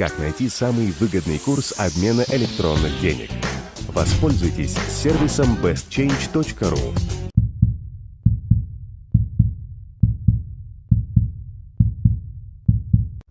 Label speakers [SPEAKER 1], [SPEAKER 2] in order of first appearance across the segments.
[SPEAKER 1] Как найти самый выгодный курс обмена электронных денег? Воспользуйтесь сервисом bestchange.ru.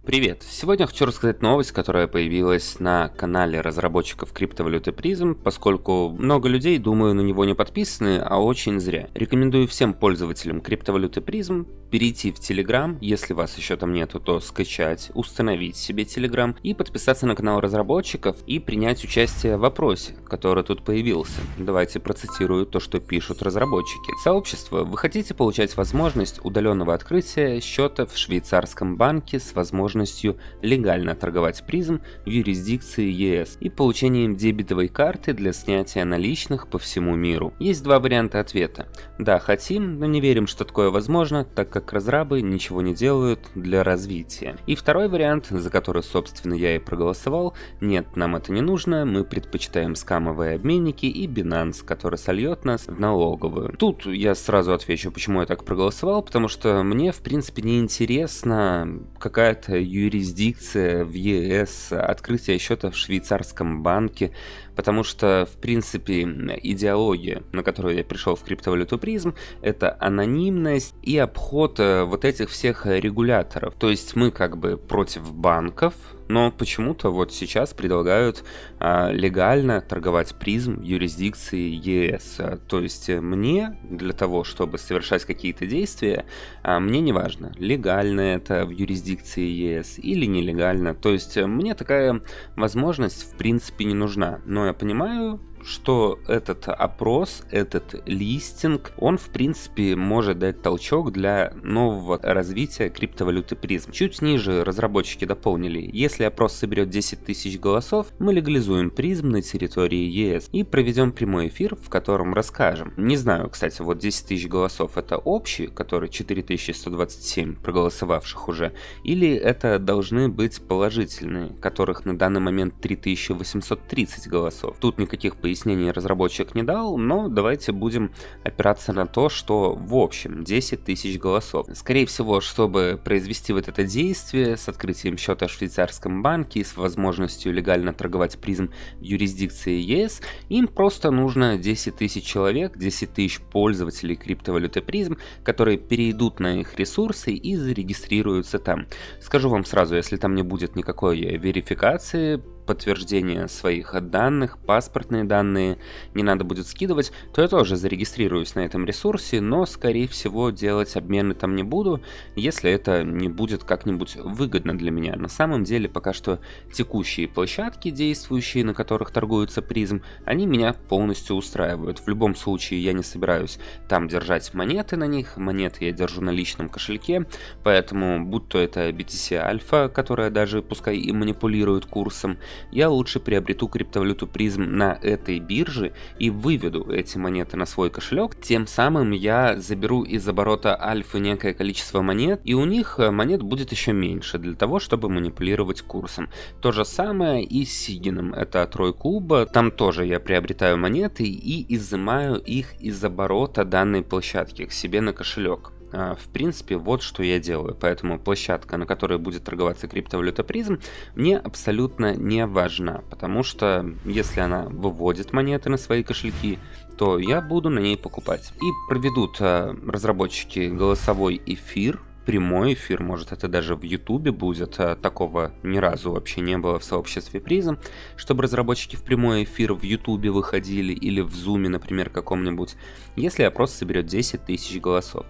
[SPEAKER 2] Привет! Сегодня хочу рассказать новость, которая появилась на канале разработчиков криптовалюты Prism, поскольку много людей, думаю, на него не подписаны, а очень зря. Рекомендую всем пользователям криптовалюты Prism перейти в Telegram, если вас еще там нету, то скачать, установить себе Telegram и подписаться на канал разработчиков и принять участие в вопросе, который тут появился. Давайте процитирую то, что пишут разработчики. Сообщество, вы хотите получать возможность удаленного открытия счета в швейцарском банке с возможностью возможностью легально торговать призм в юрисдикции ЕС и получением дебетовой карты для снятия наличных по всему миру. Есть два варианта ответа. Да, хотим, но не верим, что такое возможно, так как разрабы ничего не делают для развития. И второй вариант, за который, собственно, я и проголосовал, нет, нам это не нужно, мы предпочитаем скамовые обменники и Binance, который сольет нас в налоговую. Тут я сразу отвечу, почему я так проголосовал, потому что мне, в принципе, не интересно какая-то юрисдикция в ЕС, открытие счета в швейцарском банке, потому что, в принципе, идеология, на которую я пришел в криптовалюту призм, это анонимность и обход э, вот этих всех регуляторов. То есть мы как бы против банков, но почему-то вот сейчас предлагают а, легально торговать призм юрисдикции ЕС. То есть мне для того, чтобы совершать какие-то действия, а, мне не важно, легально это в юрисдикции ЕС или нелегально. То есть мне такая возможность в принципе не нужна. Но я понимаю, что этот опрос, этот листинг, он в принципе может дать толчок для нового развития криптовалюты призм. Чуть ниже разработчики дополнили, если опрос соберет 10 тысяч голосов, мы легализуем призм на территории ЕС и проведем прямой эфир, в котором расскажем. Не знаю, кстати, вот 10 тысяч голосов это общий, который 4127 проголосовавших уже, или это должны быть положительные, которых на данный момент 3830 голосов. Тут никаких пояснений пояснений разработчик не дал, но давайте будем опираться на то, что в общем 10 тысяч голосов. Скорее всего, чтобы произвести вот это действие с открытием счета в швейцарском банке и с возможностью легально торговать призм в юрисдикции ЕС, им просто нужно 10 тысяч человек, 10 тысяч пользователей криптовалюты призм, которые перейдут на их ресурсы и зарегистрируются там. Скажу вам сразу, если там не будет никакой верификации, подтверждение своих данных, паспортные данные не надо будет скидывать, то я тоже зарегистрируюсь на этом ресурсе, но скорее всего делать обмены там не буду, если это не будет как-нибудь выгодно для меня. На самом деле пока что текущие площадки, действующие, на которых торгуется призм, они меня полностью устраивают. В любом случае я не собираюсь там держать монеты на них, монеты я держу на личном кошельке, поэтому будь то это BTC Alpha, которая даже пускай и манипулирует курсом, я лучше приобрету криптовалюту призм на этой бирже и выведу эти монеты на свой кошелек. Тем самым я заберу из оборота альфы некое количество монет, и у них э, монет будет еще меньше для того, чтобы манипулировать курсом. То же самое и с Сигином, это трой клуба, там тоже я приобретаю монеты и изымаю их из оборота данной площадки к себе на кошелек. А, в принципе, вот что я делаю. Поэтому площадка, на которой будет торговаться криптовалюта призм, мне абсолютно не важна. Потому что если она выводит монеты на свои кошельки, то я буду на ней покупать. И проведут а, разработчики голосовой эфир прямой эфир, может это даже в ютубе будет, а такого ни разу вообще не было в сообществе призм, чтобы разработчики в прямой эфир в ютубе выходили или в зуме, например, каком-нибудь, если опрос соберет 10 тысяч голосов.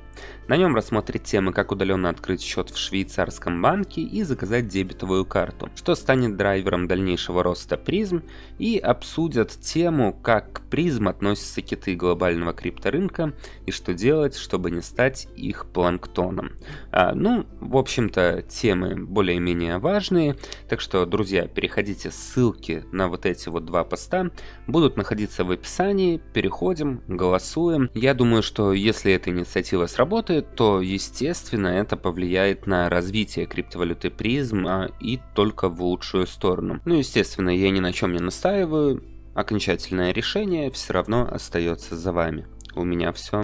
[SPEAKER 2] На нем рассмотрят темы, как удаленно открыть счет в швейцарском банке и заказать дебетовую карту, что станет драйвером дальнейшего роста призм, и обсудят тему, как к призм относятся киты глобального крипторынка и что делать, чтобы не стать их планктоном. А, ну, в общем-то, темы более-менее важные, так что, друзья, переходите, ссылки на вот эти вот два поста будут находиться в описании, переходим, голосуем. Я думаю, что если эта инициатива сработает, то, естественно, это повлияет на развитие криптовалюты призм а, и только в лучшую сторону. Ну, естественно, я ни на чем не настаиваю, окончательное решение все равно остается за вами. У меня все.